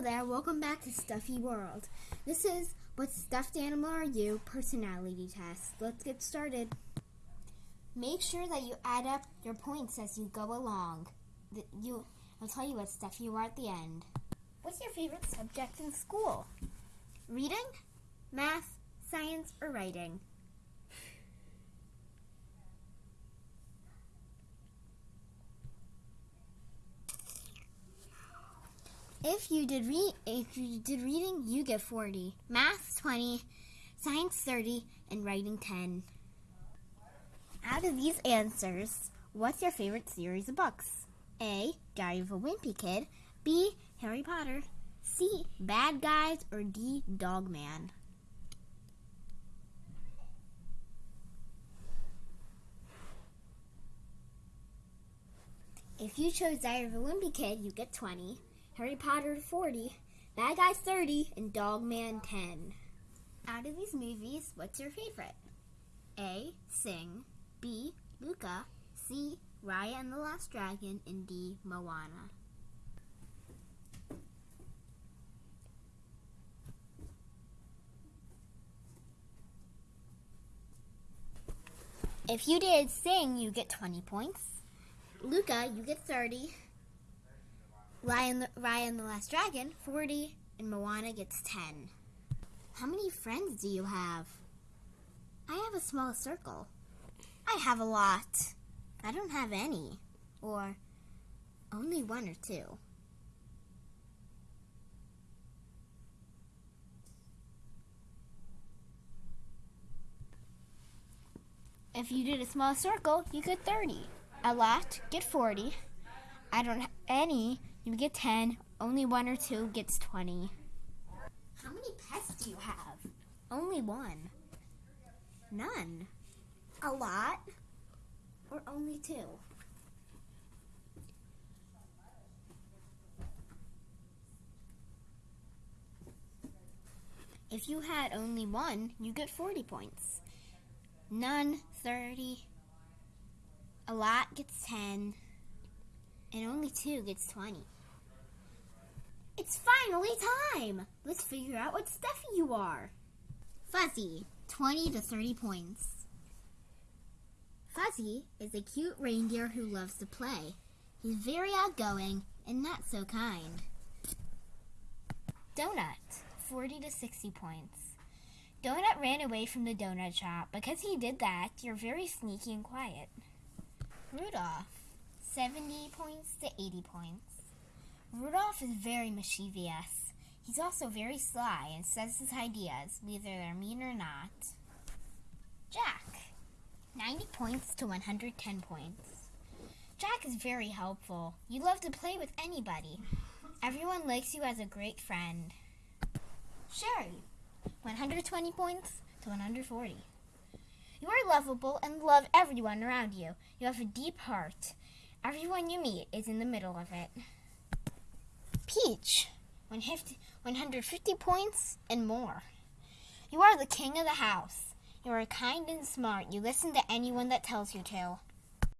Hello there, welcome back to Stuffy World. This is What Stuffed Animal Are You? Personality Test. Let's get started. Make sure that you add up your points as you go along. You, I'll tell you what stuff you are at the end. What's your favorite subject in school? Reading, math, science, or writing? If you did read if you did reading, you get 40. Math 20, science 30, and writing 10. Out of these answers, what's your favorite series of books? A. Diary of a Wimpy Kid, B. Harry Potter, C. Bad Guys, or D. Dog Man. If you chose Diary of a Wimpy Kid, you get 20. Harry Potter 40, Bad Guys 30, and Dog Man 10. Out of these movies, what's your favorite? A. Sing, B. Luca, C. Raya and the Last Dragon, and D. Moana. If you did Sing, you get 20 points. Luca, you get 30. Raya and, the, Raya the Last Dragon, 40, and Moana gets 10. How many friends do you have? I have a small circle. I have a lot. I don't have any. Or only one or two. If you did a small circle, you get 30. A lot, get 40. I don't have any, you get 10. Only one or two gets 20. How many pets do you have? Only one. None. A lot? Or only two? If you had only one, you get 40 points. None, 30. A lot gets 10. And only two gets 20. It's finally time! Let's figure out what Stuffy you are. Fuzzy, 20 to 30 points. Fuzzy is a cute reindeer who loves to play. He's very outgoing and not so kind. Donut, 40 to 60 points. Donut ran away from the donut shop. Because he did that, you're very sneaky and quiet. Rudolph, 70 points to 80 points. Rudolph is very mischievous. He's also very sly and says his ideas, whether they're mean or not. Jack, 90 points to 110 points. Jack is very helpful. You love to play with anybody. Everyone likes you as a great friend. Sherry, 120 points to 140. You are lovable and love everyone around you. You have a deep heart. Everyone you meet is in the middle of it. Peach, 150 points and more. You are the king of the house. You are kind and smart. You listen to anyone that tells you to.